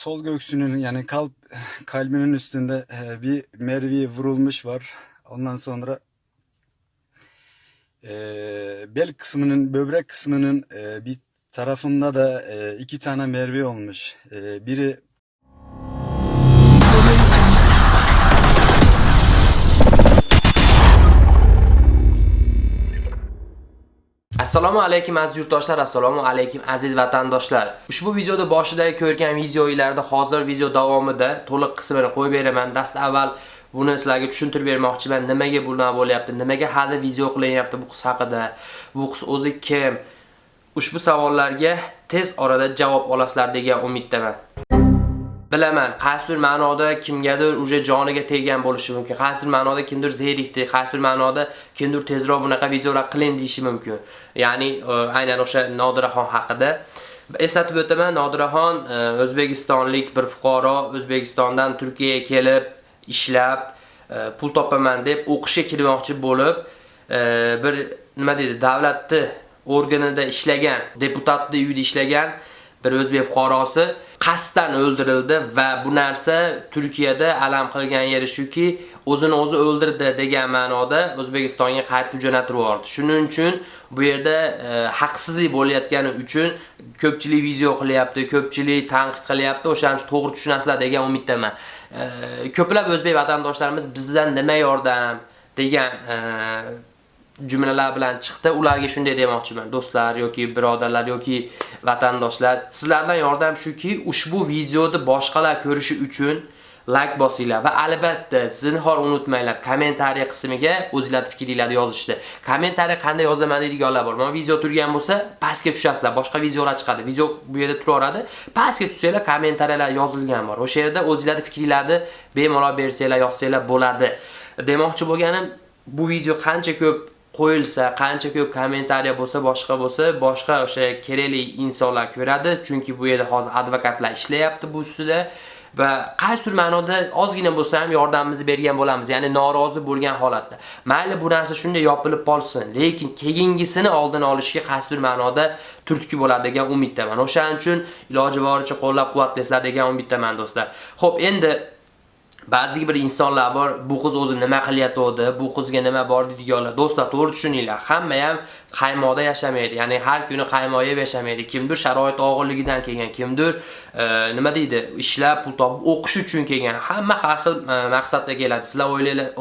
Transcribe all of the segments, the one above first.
sol göğsünün yani kalp kalbinin üstünde e, bir mervi vurulmuş var. Ondan sonra e, bel kısmının böbrek kısmının e, bir tarafında da e, iki tane mervi olmuş. E, biri assalomu alaykum aziz yurtdoshlar. Assalomu alaykum aziz vatandoshlar. Ushbu videoda boshida ko'rgan videolarda hozir video davomida to'liq qismini qo'yib beraman. Dast avval buni sizlarga tushuntirib bermoqchiman. Nimaga bu bo'lyapti? Nimaga hali video qilinyapti bu qiz haqida? Bu qiz o'zi kim? Ushbu savollarga tez orada javob olasizlar degan umiddaman. Bilaman qaysidir ma'noda kimgadir уже joniga teggan bo'lishi mumkin qaysidir ma'noda kimdir zerikdi qaysidir ma'noda kimdir tezroq bunaqa videolar qiling deyishi mumkin. Ya'ni e, aynan o'sha Nodiraxon haqida. Eslatib o'taman Nodiraxon e, o'zbekistonlik bir fuqaro o'zbekistondan Turkiyaga kelib ishlab e, pul topaman deb o'qishga kirmoqchi bo'lib bir nima deydi davlatni organida ishlagan deputatni uyida ishlagan bir o'zbek fuqarosi qasddan o'ldirildi va bu narsa Turkiyada alam qilgan yeri shuki, o'zini o'zi o'ldirdi degan ma'noda O'zbekistonga qaytib jo'natib yubordi. Shuning uchun bu yerda e, haqsizlik bo'layotgani uchun ko'pchilik video qilyapti, ko'pchilik tanqid qilyapti. O'shaning to'g'ri tushunasizlar degan umiddaman. E, ko'plab o'zbek vatandoshlarimiz bizdan nima yordam degan e, jumlalar bilan chiqdi. Ularga shunday demoqchiman, do'stlar yoki birodarlar yoki vatandoshlar, sizlardan yordam shuki, ushbu videoni boshqalar ko'rishi uchun like bosinglar va albatta zinhor unutmanglar kommentariy qismiga o'zingizlar fikringizni yozishni. Kommentariy qanday yozaman deydiganlar bor. Mana video turgan bo'lsa, pastga tushasizlar. Boshqa videolar chiqadi. Video bu yerda turaveradi. Pastga tushsanglar kommentariyalar yozilgan bor. O'sha yerda o'zingizlar fikringizni bemalol bersanglar, yozsanglar bo'ladi. Demoqchi bo'lganim, bu video qancha ko'p qo'yilsa, qancha ko'p kommentariya bo'lsa, boshqa bo'lsa, boshqa o'sha kerakli insonlar ko'radi, chunki bu yerda hozir advokatlar ishlayapti bu ustida va qaysidir ma'noda ozgina bo'lsa ham yordamimizni bergan bo'lamiz, ya'ni norozi bo'lgan holatda. Mayli bu narsa shunday yopilib qolsin, lekin keyingisini oldini olishga qaysidir ma'noda turtki bo'ladi degan umiddaman. O'shaning uchun iloji boricha qo'llab-quvvatlaysizlar degan umiddaman do'stlar. Xo'p, endi Ba'zi bir insonlar bor, bu qiz o'zi nima qilyapti, bu qizga nima bor deydiganlar. Do'stlar, to'g'ri tushuninglar. Hamma ham qaymoqda yashamaydi. Ya'ni har kuni qaymoq yeb yashamaydi. Kimdir sharoit og'irligidan kelgan, kimdir e, nima deydi, ishlab pul topib o'qish uchun kelgan. Hamma har xil e, maqsadda keladi. Sizlar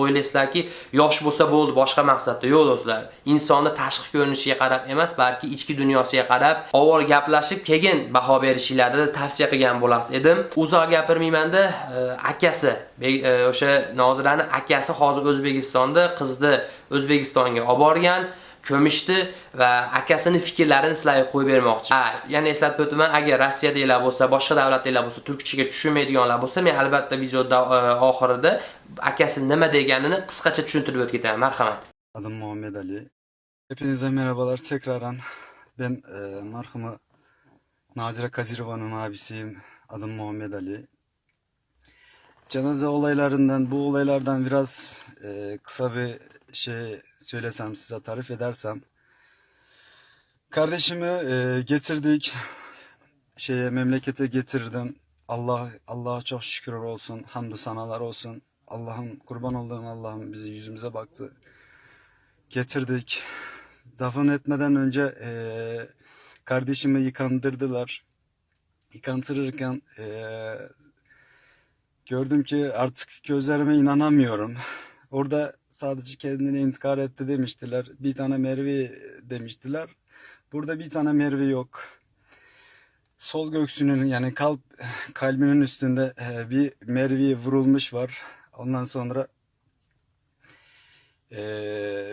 o'ylaysizlarki, yosh bo'lsa bo'ldi, boshqa maqsadda. Yo'q do'stlar. Insonni tashqi ko'rinishiga qarab emas, balki ichki dunyosiga qarab, avval gaplashib, keyin baho berishinglarni tavsiya qilgan bo'lasiz edim. Uzoq gapirmaymanda, e, akasi, e, o'sha Nodirani akasi hozir O'zbekistonda qizni O'zbekistonga olib borgan. Ko'mishdi va akasini fikrlarini sizlarga qo'yib bermoqchi. Ha, yana eslatib o'taman, agar Rossiyadagilar bo'lsa, boshqa davlatdagilar bo'lsa, turkchaga tushunmaydiganlar bo'lsa, men albatta video e, oxirida akasi nima deganini qisqacha tushuntirib o'tib ketaman. Marhamat. adım Muhammed Ali. Hepinize merhabalar tekrardan. Ben e, marhumu Nazira Kazirova'nın abisiyim. Adım Muhammed Ali. Cenaze olaylarından, bu olaylardan biraz e, kısa bir şey söylesem size tarif edersem. Kardeşimi e, getirdik. Şeye memlekete getirdim. Allah Allah'a çok şükür olsun. Hamdü sanalar olsun. Allah'ım kurban olduğum Allah'ım bizi yüzümüze baktı. Getirdik. Dafın etmeden önce e, kardeşimi yıkandırdılar. Yıkandırırken e, gördüm ki artık gözlerime inanamıyorum. Orada sadece kendini intikar etti demiştiler. Bir tane Merve demiştiler. Burada bir tane Merve yok. Sol göğsünün yani kalp kalbinin üstünde e, bir Merve vurulmuş var. Ondan sonra e,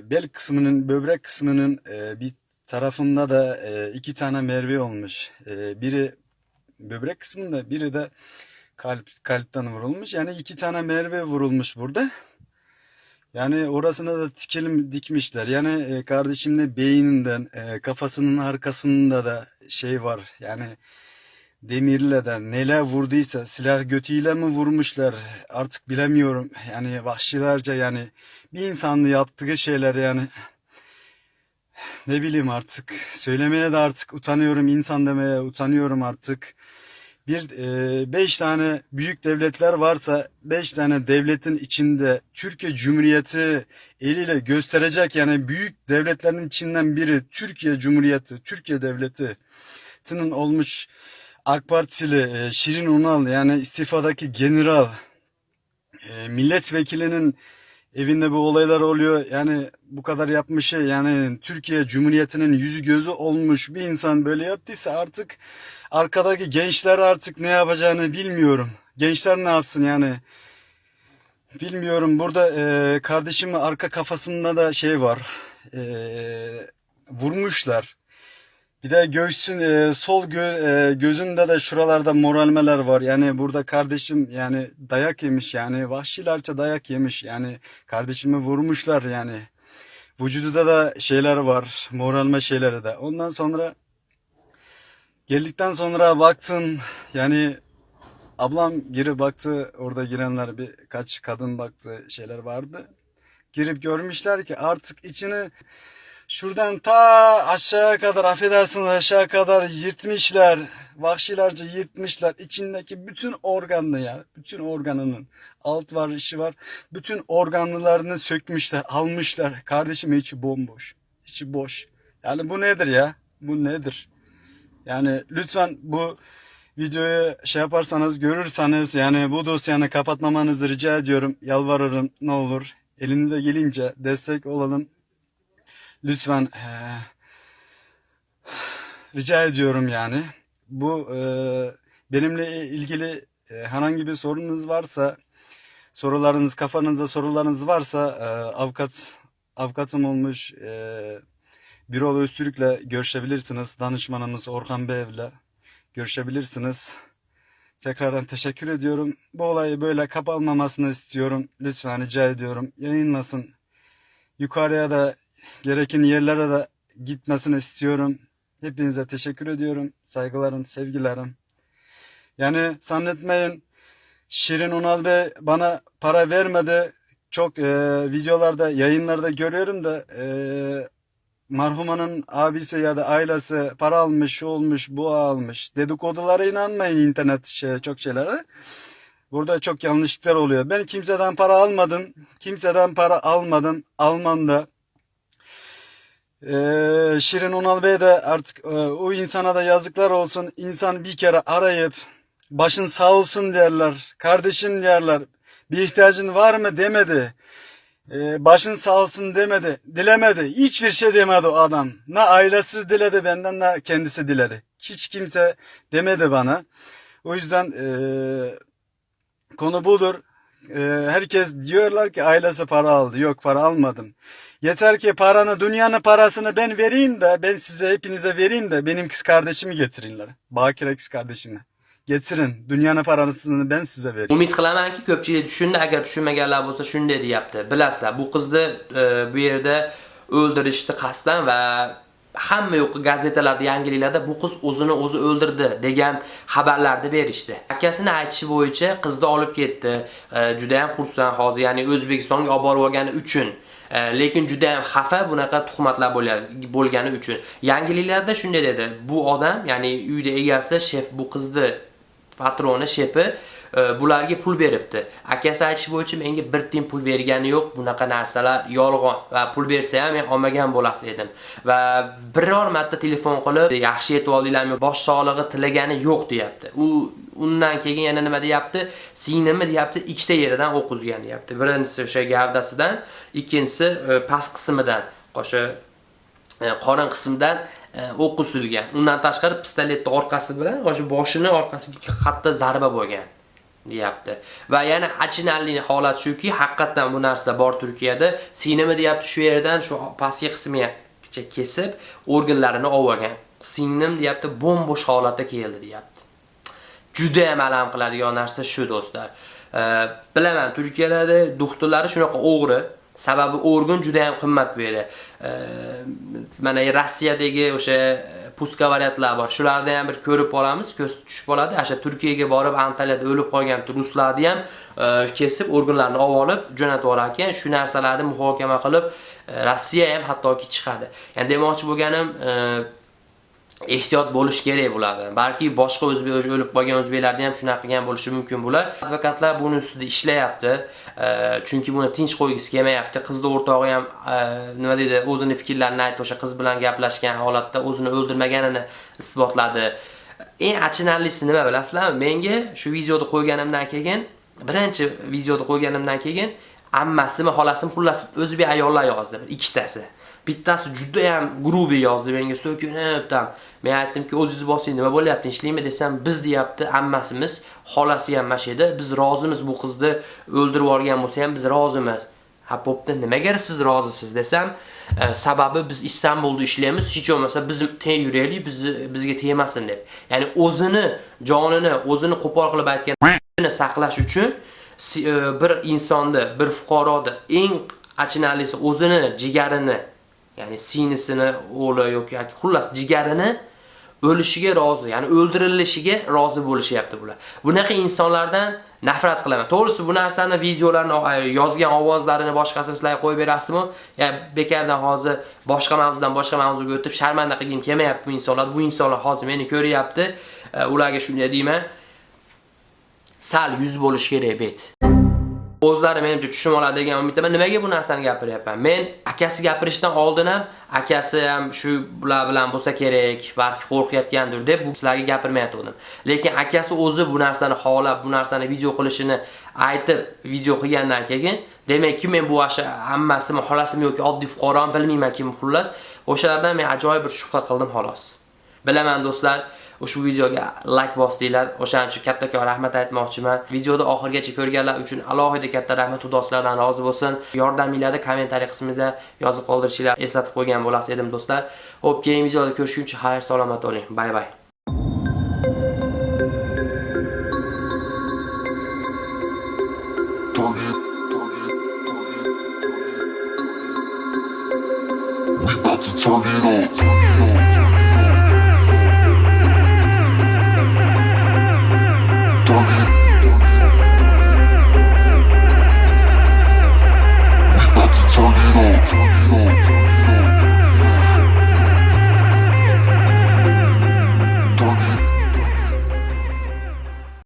bel kısmının, böbrek kısmının e, bir tarafında da e, iki tane Merve olmuş. E, biri böbrek kısmında, biri de kalp kalpten vurulmuş. Yani iki tane Merve vurulmuş burada. Yani orasına da dikelim dikmişler. Yani e, kardeşimle beyninden, e, kafasının arkasında da şey var. Yani demirle de neler vurduysa silah götüyle mi vurmuşlar artık bilemiyorum. Yani vahşilerce yani bir insanlı yaptığı şeyler yani ne bileyim artık söylemeye de artık utanıyorum insan demeye utanıyorum artık. Bir e, beş tane büyük devletler varsa beş tane devletin içinde Türkiye Cumhuriyeti eliyle gösterecek yani büyük devletlerin içinden biri Türkiye Cumhuriyeti, Türkiye Devleti'nin olmuş AK Partili e, Şirin Unal yani istifadaki general e, milletvekilinin evinde bu olaylar oluyor. Yani bu kadar yapmışı yani Türkiye Cumhuriyeti'nin yüzü gözü olmuş bir insan böyle yaptıysa artık arkadaki gençler artık ne yapacağını bilmiyorum. Gençler ne yapsın yani? Bilmiyorum. Burada e, kardeşimin arka kafasında da şey var. E, vurmuşlar. Bir de göğsün e, sol gö- e, gözünde de şuralarda moralmeler var. Yani burada kardeşim yani dayak yemiş yani vahşilerce dayak yemiş. Yani kardeşimi vurmuşlar yani. Vücududa da şeyler var. Moralme şeyleri de. Ondan sonra geldikten sonra baktım yani ablam geri baktı. Orada girenler birkaç kadın baktı şeyler vardı. Girip görmüşler ki artık içini Şuradan ta aşağıya kadar affedersiniz aşağı kadar yırtmışlar. Vahşilerce yırtmışlar. İçindeki bütün organını ya. Bütün organının. Alt var işi var. Bütün organlarını sökmüşler. Almışlar. Kardeşim içi bomboş. İçi boş. Yani bu nedir ya? Bu nedir? Yani lütfen bu videoyu şey yaparsanız görürseniz yani bu dosyanı kapatmamanızı rica ediyorum. Yalvarırım ne olur. Elinize gelince destek olalım. Lütfen eee, rica ediyorum yani. Bu eee, benimle ilgili eee, herhangi bir sorunuz varsa, sorularınız kafanızda sorularınız varsa eee, avukat avukatım olmuş eee Birol Öztürk'le görüşebilirsiniz. Danışmanımız Orhan Bey'le görüşebilirsiniz. Tekrardan teşekkür ediyorum. Bu olayı böyle kapanmamasını istiyorum. Lütfen rica ediyorum. Yayınlasın. Yukarıya da gereken yerlere de gitmesini istiyorum. Hepinize teşekkür ediyorum. Saygılarım, sevgilerim. Yani zannetmeyin Şirin Unal Bey bana para vermedi. Çok e, videolarda, yayınlarda görüyorum da e, marhumanın abisi ya da ailesi para almış, şu olmuş, bu almış. Dedikodulara inanmayın internet şey, çok şeylere. Burada çok yanlışlıklar oluyor. Ben kimseden para almadım. Kimseden para almadım. Almam da. Ee, Şirin Unal Bey de artık e, o insana da yazıklar olsun. İnsan bir kere arayıp başın sağ olsun derler. Kardeşim derler. Bir ihtiyacın var mı demedi. Ee, başın sağ olsun demedi. Dilemedi. Hiçbir şey demedi o adam. Ne ailesiz diledi benden ne kendisi diledi. Hiç kimse demedi bana. O yüzden eee Konu budur. Ee, herkes diyorlar ki ailesi para aldı. Yok para almadım. Yeter ki paranı, dünyanın parasını ben vereyim de, ben size hepinize vereyim de benim kız kardeşimi getirinler. Bakire kız kardeşimi. Getirin. Dünyanın parasını ben size vereyim. Umid qilamanki ko'pchilik tushundi, agar tushunmaganlar bo'lsa shunday deyapti. Bilasizlar, bu qizni e, bu yerda o'ldirishdi qasddan va hamma yo'q gazetalarda, yangiliklarda bu qiz o'zini o'zi o'ldirdi degan xabarlarni berishdi. Akasini aytishi bo'yicha qizni olib ketdi. E, juda ham xursand hozir, ya'ni O'zbekistonga olib borib olgani uchun. Э, lekin juda ham xafa bunaqa tuhmatlar bo'lgani uchun. Yangiliklarda shunday dedi. Bu odam, ya'ni uyda egasi, shef bu qizni patroni shepi e, bularga pul beribdi. Akasi aytishi bo'yicha menga bir tiyin pul bergani yo'q. Bunaqa narsalar yolg'on va pul bersa ham men olmagan bo'las edim. Va biror marta telefon qilib yaxshi yetib oldinglarmi, bosh sog'lig'i tilagani yo'q deyapti. U undan keyin yana nima deyapti? Singlimi deyapti, ikkita yeridan o'q uzgan deyapti. Birinchisi o'sha gavdasidan, ikkinchisi e, past qismidan, o'sha e, qorin qismidan e, o'q usilgan. Undan tashqari pistoletni orqasi bilan o'sha boshini orqasiga qatta zarba bo'lgan deyapti. Va yana achinarli holat shuki, haqiqatan bu narsa bor Turkiyada. Sinimi deyapti shu yerdan shu pastki qismigacha kesib organlarini olgan. Singlim deyapti bombosh holatda keldi deyapti. Juda ham alam qiladigan narsa shu do'stlar. Bilaman Turkiyada doktorlari shunaqa o'g'ri, sababi organ juda ham qimmat bu yerda. Mana e, Rossiyadagi o'sha e, pustka variantlar bor. Shularni ham bir ko'rib olamiz, ko'z tushib oladi. O'sha Turkiyaga borib Antaliyada o'lib qolgan ruslarni ham e, kesib organlarini olib olib jo'natib yuborar ekan. Shu narsalarni muhokama qilib Rossiya ham hattoki chiqadi. Ya'ni demoqchi bo'lganim e, ehtiyot bo'lish kerak bo'ladi. Balki boshqa o'zbek o'lib qolgan o'zbeklarda ham shunaqa qilgan bo'lishi mumkin bo'lar. Advokatlar buni ustida ishlayapti. Chunki buni tinch qo'ygisi kelmayapti. Qizni o'rtog'i ham e, nima deydi, o'zini fikrlarini aytdi, o'sha qiz bilan gaplashgan holatda o'zini o'ldirmaganini isbotladi. Eng achinarlisi nima bilasizlarmi? Menga shu videoni qo'yganimdan keyin, birinchi videoni qo'yganimdan keyin ammasimi, xolasimi, xullas o'zbek ayollar yozdi, ikkitasi. Bittasi juda ham grubiy yozdi menga so'kinib tam. Men aytdimki, o'zingiz bosing, nima bo'lyapti, ishlaymi desam, biz deyapti, ammasimiz, xolasi ham mash edi. Biz rozimiz bu qizni o'ldirib yuborgan bo'lsa ham biz rozimiz. Ha, bo'pti, nimaga siz rozisiz desam, e, sababi biz Istanbulda ishlaymiz, hech bo'lmasa biz teng yuraylik, bizni bizga tegmasin deb. Ya'ni o'zini jonini, o'zini qo'pol qilib aytgan saqlash uchun si- e, bir insonni, bir fuqaroni eng achinarlisi o'zini jigarini, ya'ni sinisini o'g'li yoki xullas jigarini o'lishiga rozi, ya'ni o'ldirilishiga rozi bo'lishyapti bular. Bunaqa insonlardan nafrat qilaman. To'g'risi bu narsani videolarni yozgan ovozlarini boshqasi sizlarga qo'yib berasizmi? Ya'ni bekardan hozir boshqa mavzudan boshqa mavzuga o'tib sharmanda qilgim kelmayapti bu insonlar. Bu insonlar hozir meni ko'ryapti. E, ularga shunday deyman. Sal yuz bo'lish kerak bet. O'zlari menimcha tushunib oladi degan umiddaman. Nimaga bu narsani gapiryapman? Men akasi gapirishdan oldin ham akasi ham shu bular bilan bo'lsa kerak, balki qo'rqayotgandir deb bu sizlarga gapirmayotgandim. Lekin akasi o'zi bu narsani xohlab, bu narsani video qilishini aytib, video qilgandan keyin, demakki men bu asha hammasimi, xolasimi yoki oddiy fuqaromi bilmayman kim xullas. O'shalardan men ajoyib bir shubha qildim xolos. Bilaman do'stlar, ushbu videoga like bosdinglar. O'shaning uchun kattakon rahmat aytmoqchiman. Videoni oxirigacha ko'rganlar uchun alohida katta rahmat Xudo sizlardan rozi bo'lsin. Yordaminglarni kommentariy qismida yozib qoldirishinglar eslatib qo'ygan bo'lasiz edim do'stlar. Xo'p, keyingi videoda ko'rishguncha xayr salomat bo'ling. Bay bay. We about to turn it. Turn it up. short.